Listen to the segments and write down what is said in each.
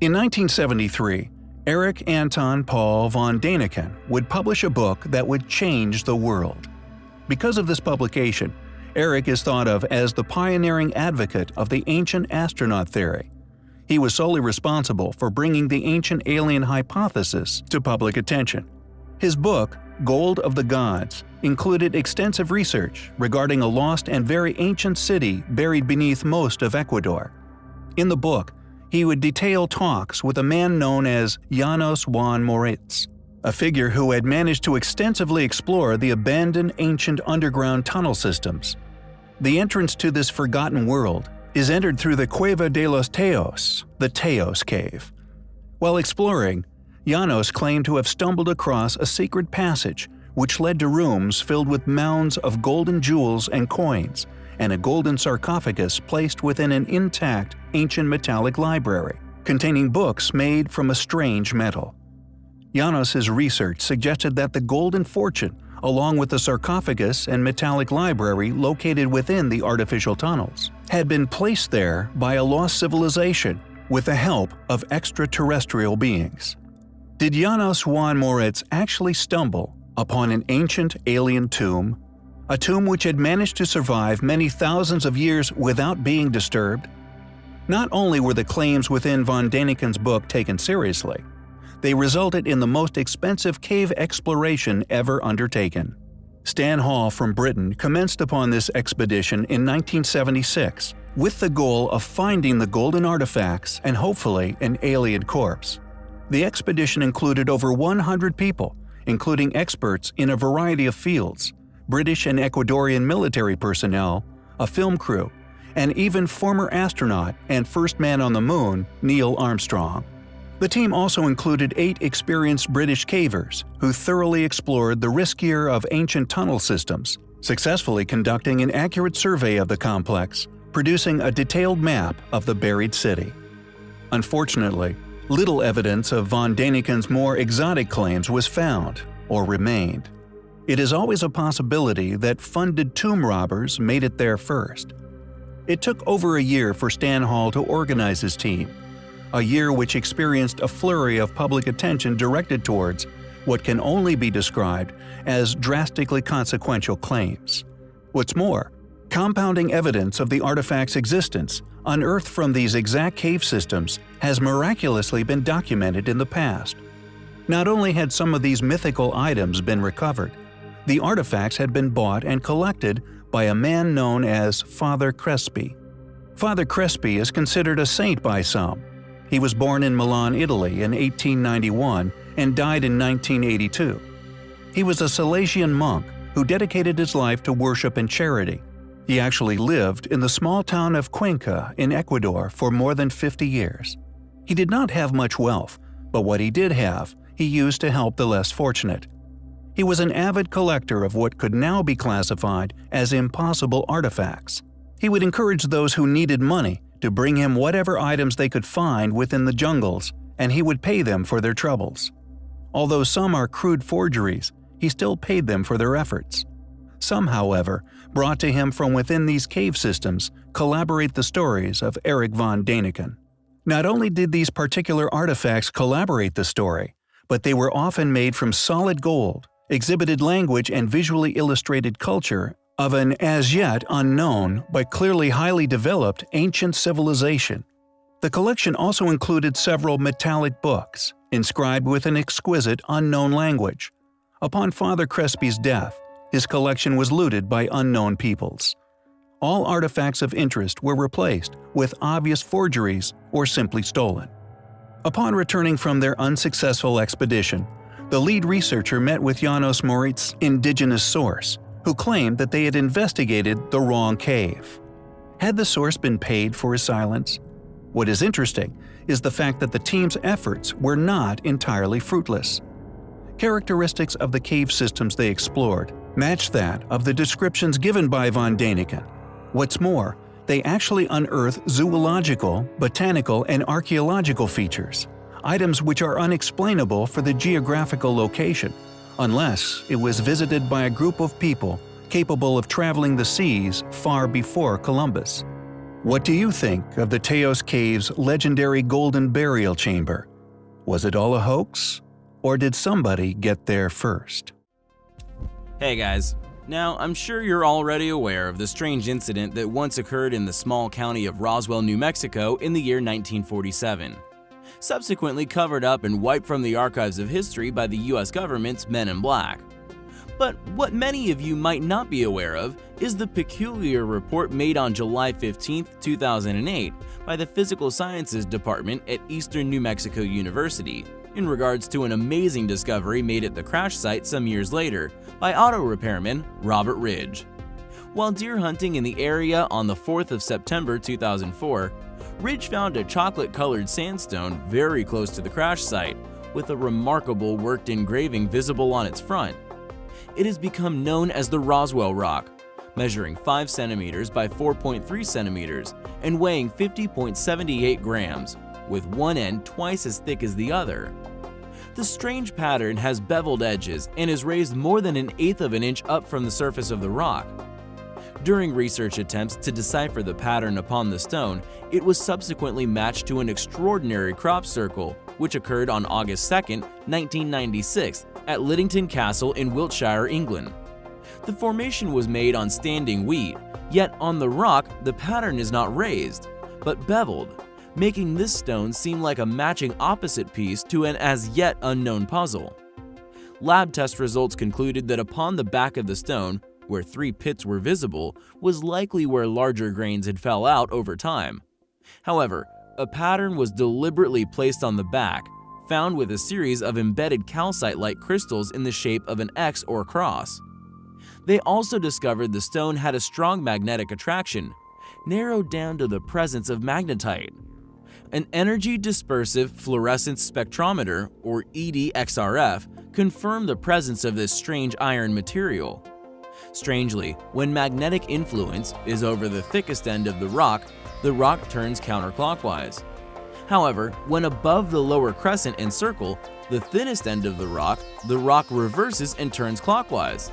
In 1973, Erich Anton Paul von Däniken would publish a book that would change the world. Because of this publication, Erich is thought of as the pioneering advocate of the ancient astronaut theory. He was solely responsible for bringing the ancient alien hypothesis to public attention. His book, Gold of the Gods, included extensive research regarding a lost and very ancient city buried beneath most of Ecuador. In the book, he would detail talks with a man known as Janos Juan Moricz, a figure who had managed to extensively explore the abandoned ancient underground tunnel systems. The entrance to this forgotten world is entered through the Cueva de los Teos, the Teos Cave. While exploring, Janos claimed to have stumbled across a secret passage which led to rooms filled with mounds of golden jewels and coins, and a golden sarcophagus placed within an intact ancient metallic library, containing books made from a strange metal. Janos's research suggested that the golden fortune, along with the sarcophagus and metallic library located within the artificial tunnels, had been placed there by a lost civilization with the help of extraterrestrial beings. Did Janos Juan Moricz actually stumble upon an ancient alien tomb a tomb which had managed to survive many thousands of years without being disturbed. Not only were the claims within von Däniken's book taken seriously, they resulted in the most expensive cave exploration ever undertaken. Stan Hall from Britain commenced upon this expedition in 1976 with the goal of finding the golden artifacts and hopefully an alien corpse. The expedition included over 100 people, including experts in a variety of fields, British and Ecuadorian military personnel, a film crew, and even former astronaut and first man on the moon, Neil Armstrong. The team also included eight experienced British cavers who thoroughly explored the riskier of ancient tunnel systems, successfully conducting an accurate survey of the complex, producing a detailed map of the buried city. Unfortunately, little evidence of von Däniken's more exotic claims was found or remained. It is always a possibility that funded tomb robbers made it there first. It took over a year for Stan Hall to organize his team, a year which experienced a flurry of public attention directed towards what can only be described as drastically consequential claims. What's more, compounding evidence of the artifact's existence, unearthed from these exact cave systems, has miraculously been documented in the past. Not only had some of these mythical items been recovered, the artifacts had been bought and collected by a man known as Father Crespi. Father Crespi is considered a saint by some. He was born in Milan, Italy in 1891 and died in 1982. He was a Salesian monk who dedicated his life to worship and charity. He actually lived in the small town of Cuenca in Ecuador for more than 50 years. He did not have much wealth, but what he did have, he used to help the less fortunate. He was an avid collector of what could now be classified as impossible artifacts. He would encourage those who needed money to bring him whatever items they could find within the jungles, and he would pay them for their troubles. Although some are crude forgeries, he still paid them for their efforts. Some, however, brought to him from within these cave systems collaborate the stories of Erich von Däniken. Not only did these particular artifacts collaborate the story, but they were often made from solid gold exhibited language and visually illustrated culture of an as yet unknown but clearly highly developed ancient civilization. The collection also included several metallic books, inscribed with an exquisite unknown language. Upon Father Crespi's death, his collection was looted by unknown peoples. All artifacts of interest were replaced with obvious forgeries or simply stolen. Upon returning from their unsuccessful expedition, the lead researcher met with Janos Moricz's indigenous source, who claimed that they had investigated the wrong cave. Had the source been paid for his silence? What is interesting is the fact that the team's efforts were not entirely fruitless. Characteristics of the cave systems they explored matched that of the descriptions given by von Däniken. What's more, they actually unearthed zoological, botanical, and archaeological features items which are unexplainable for the geographical location, unless it was visited by a group of people capable of traveling the seas far before Columbus. What do you think of the Teos Cave's legendary golden burial chamber? Was it all a hoax? Or did somebody get there first? Hey guys, now I'm sure you're already aware of the strange incident that once occurred in the small county of Roswell, New Mexico in the year 1947. Subsequently covered up and wiped from the archives of history by the US government's Men in Black. But what many of you might not be aware of is the peculiar report made on July 15, 2008 by the Physical Sciences Department at Eastern New Mexico University in regards to an amazing discovery made at the crash site some years later by auto repairman Robert Ridge. While deer hunting in the area on the 4th of September 2004, Ridge found a chocolate-colored sandstone very close to the crash site with a remarkable worked engraving visible on its front it has become known as the Roswell Rock, measuring 5 centimeters by 4.3 centimeters and weighing 50.78 grams, with one end twice as thick as the other. The strange pattern has beveled edges and is raised more than an eighth of an inch up from the surface of the rock. During research attempts to decipher the pattern upon the stone, it was subsequently matched to an extraordinary crop circle, which occurred on August 2, 1996 at Liddington Castle in Wiltshire, England. The formation was made on standing wheat, yet on the rock the pattern is not raised, but beveled, making this stone seem like a matching opposite piece to an as yet unknown puzzle. Lab test results concluded that upon the back of the stone, where three pits were visible, was likely where larger grains had fell out over time. However, a pattern was deliberately placed on the back found with a series of embedded calcite-like crystals in the shape of an X or cross. They also discovered the stone had a strong magnetic attraction, narrowed down to the presence of magnetite. An energy dispersive fluorescence spectrometer, or EDXRF, confirmed the presence of this strange iron material. Strangely, when magnetic influence is over the thickest end of the rock, the rock turns counterclockwise. However, when above the lower crescent and circle, the thinnest end of the rock, the rock reverses and turns clockwise.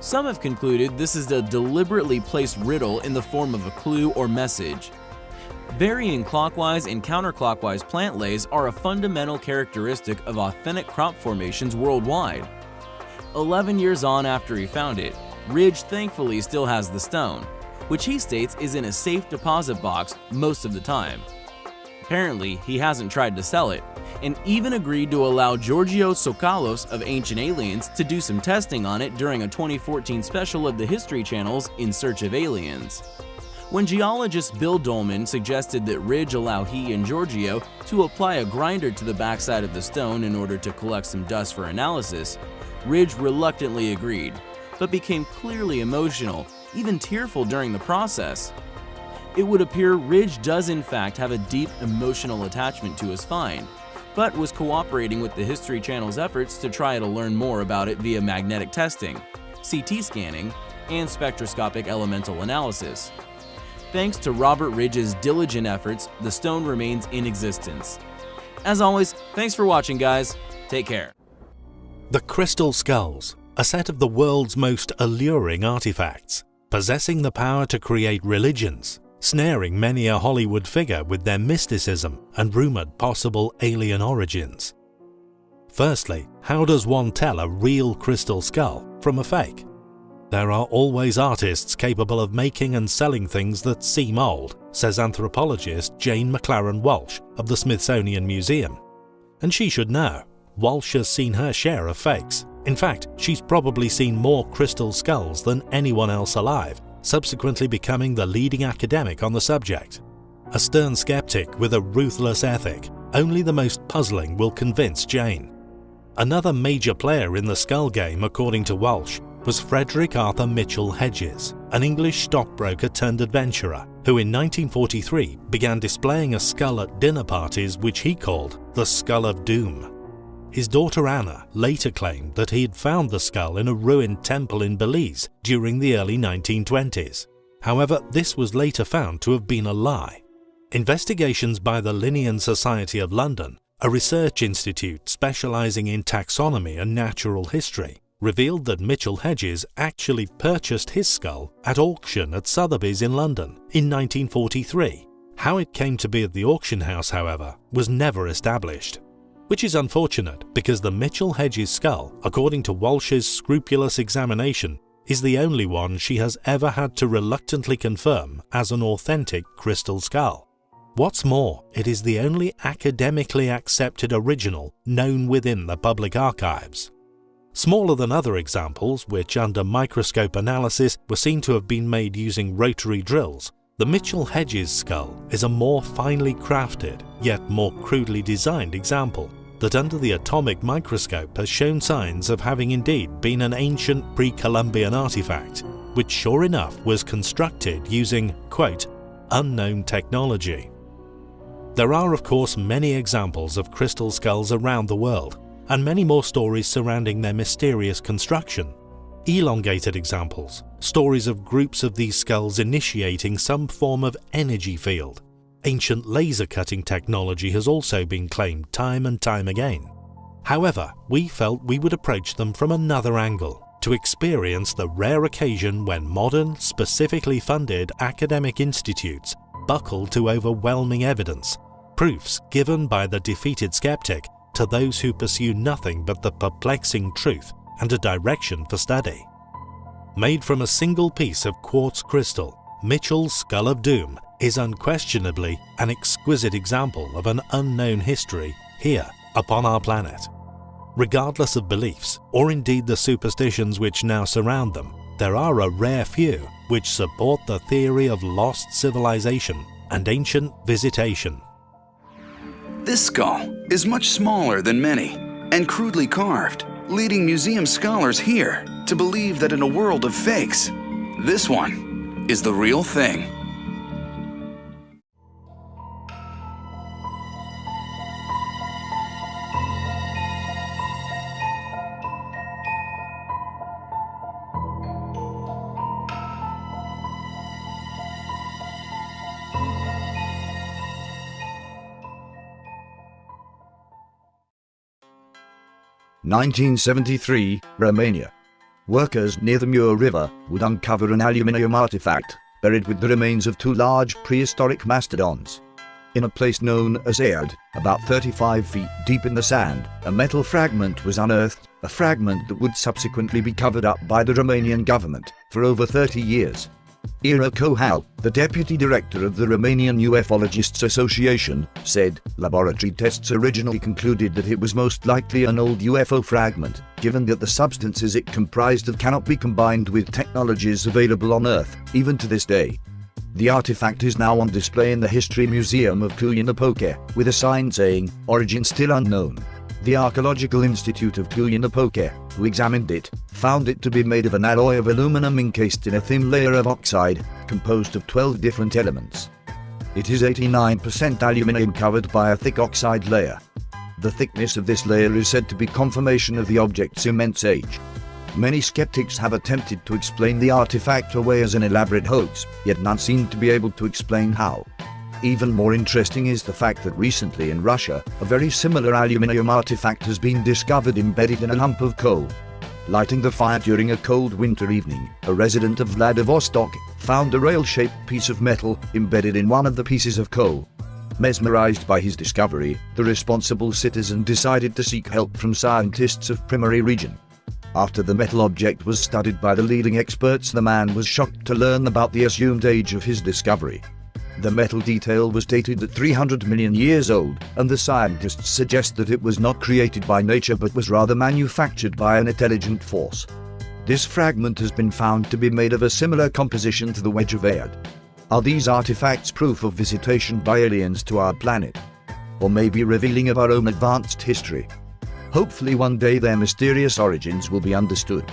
Some have concluded this is a deliberately placed riddle in the form of a clue or message. Varying clockwise and counterclockwise plant lays are a fundamental characteristic of authentic crop formations worldwide. 11 years on after he found it, Ridge thankfully still has the stone, which he states is in a safe deposit box most of the time. Apparently, he hasn't tried to sell it, and even agreed to allow Giorgio Tsoukalos of Ancient Aliens to do some testing on it during a 2014 special of the History Channel's In Search of Aliens. When geologist Bill Dolman suggested that Ridge allow he and Giorgio to apply a grinder to the backside of the stone in order to collect some dust for analysis, Ridge reluctantly agreed, but became clearly emotional, even tearful during the process. It would appear Ridge does in fact have a deep emotional attachment to his find, but was cooperating with the History Channel's efforts to try to learn more about it via magnetic testing, CT scanning, and spectroscopic elemental analysis. Thanks to Robert Ridge's diligent efforts, the stone remains in existence. As always, thanks for watching guys, take care. The Crystal Skulls, a set of the world's most alluring artifacts, possessing the power to create religions, snaring many a Hollywood figure with their mysticism and rumoured possible alien origins. Firstly, how does one tell a real crystal skull from a fake? There are always artists capable of making and selling things that seem old, says anthropologist Jane McLaren Walsh of the Smithsonian Museum. And she should know. Walsh has seen her share of fakes. In fact, she's probably seen more crystal skulls than anyone else alive, subsequently becoming the leading academic on the subject. A stern skeptic with a ruthless ethic, only the most puzzling will convince Jane. Another major player in the skull game, according to Walsh, was Frederick Arthur Mitchell Hedges, an English stockbroker turned adventurer, who in 1943 began displaying a skull at dinner parties which he called the Skull of Doom. His daughter Anna later claimed that he had found the skull in a ruined temple in Belize during the early 1920s. However, this was later found to have been a lie. Investigations by the Linnean Society of London, a research institute specializing in taxonomy and natural history, revealed that Mitchell Hedges actually purchased his skull at auction at Sotheby's in London in 1943. How it came to be at the auction house, however, was never established. Which is unfortunate because the Mitchell Hedges skull, according to Walsh's scrupulous examination, is the only one she has ever had to reluctantly confirm as an authentic crystal skull. What's more, it is the only academically accepted original known within the public archives. Smaller than other examples, which under microscope analysis were seen to have been made using rotary drills, the Mitchell Hedges skull is a more finely crafted, yet more crudely designed example that under the atomic microscope has shown signs of having indeed been an ancient pre-Columbian artifact, which sure enough was constructed using, quote, unknown technology. There are of course many examples of crystal skulls around the world, and many more stories surrounding their mysterious construction. Elongated examples, stories of groups of these skulls initiating some form of energy field, ancient laser cutting technology has also been claimed time and time again. However, we felt we would approach them from another angle to experience the rare occasion when modern, specifically funded academic institutes buckle to overwhelming evidence, proofs given by the defeated skeptic to those who pursue nothing but the perplexing truth and a direction for study. Made from a single piece of quartz crystal, Mitchell's Skull of Doom is unquestionably an exquisite example of an unknown history here upon our planet. Regardless of beliefs, or indeed the superstitions which now surround them, there are a rare few which support the theory of lost civilization and ancient visitation. This skull is much smaller than many and crudely carved, leading museum scholars here to believe that in a world of fakes, this one is the real thing. 1973, Romania. Workers near the Mur River would uncover an aluminium artifact buried with the remains of two large prehistoric mastodons. In a place known as Aiud, about 35 feet deep in the sand, a metal fragment was unearthed, a fragment that would subsequently be covered up by the Romanian government for over 30 years. Ira Kohal, the deputy director of the Romanian Ufologists Association, said laboratory tests originally concluded that it was most likely an old UFO fragment, given that the substances it comprised of cannot be combined with technologies available on Earth, even to this day. The artifact is now on display in the History Museum of Cluj-Napoca, with a sign saying, Origin still unknown. The Archaeological Institute of Cluj-Napoca, who examined it, found it to be made of an alloy of aluminum encased in a thin layer of oxide, composed of 12 different elements. It is 89% aluminum covered by a thick oxide layer. The thickness of this layer is said to be confirmation of the object's immense age. Many skeptics have attempted to explain the artifact away as an elaborate hoax, yet none seem to be able to explain how. Even more interesting is the fact that recently in Russia, a very similar aluminium artifact has been discovered embedded in a lump of coal. Lighting the fire during a cold winter evening, a resident of Vladivostok found a rail-shaped piece of metal embedded in one of the pieces of coal. Mesmerized by his discovery, the responsible citizen decided to seek help from scientists of Primorye region. After the metal object was studied by the leading experts the man was shocked to learn about the assumed age of his discovery. The metal detail was dated at 300 million years old, and the scientists suggest that it was not created by nature but was rather manufactured by an intelligent force. This fragment has been found to be made of a similar composition to the wedge of Aiud. Are these artifacts proof of visitation by aliens to our planet? Or maybe revealing of our own advanced history? Hopefully one day their mysterious origins will be understood.